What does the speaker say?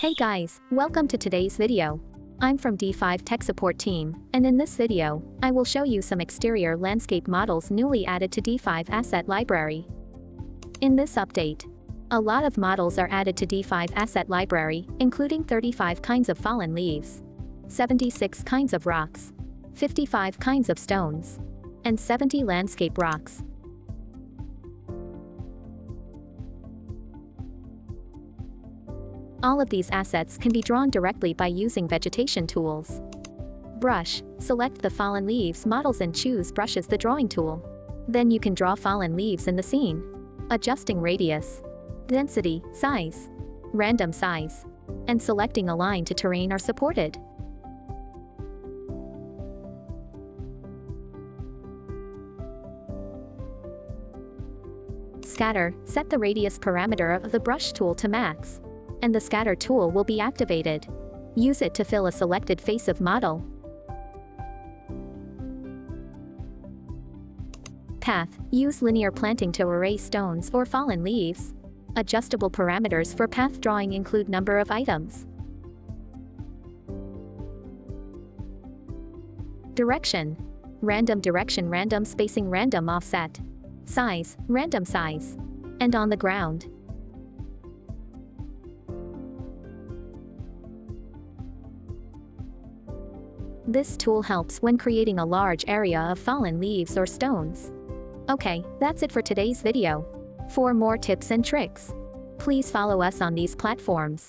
Hey guys, welcome to today's video. I'm from D5 Tech Support Team, and in this video, I will show you some exterior landscape models newly added to D5 Asset Library. In this update, a lot of models are added to D5 Asset Library, including 35 kinds of fallen leaves, 76 kinds of rocks, 55 kinds of stones, and 70 landscape rocks. All of these assets can be drawn directly by using vegetation tools. Brush, select the fallen leaves models and choose brush as the drawing tool. Then you can draw fallen leaves in the scene. Adjusting radius, density, size, random size, and selecting align to terrain are supported. Scatter, set the radius parameter of the brush tool to max and the scatter tool will be activated. Use it to fill a selected face of model. Path, use linear planting to erase stones or fallen leaves. Adjustable parameters for path drawing include number of items. Direction. Random direction random spacing random offset. Size, random size. And on the ground. This tool helps when creating a large area of fallen leaves or stones. Okay, that's it for today's video. For more tips and tricks, please follow us on these platforms.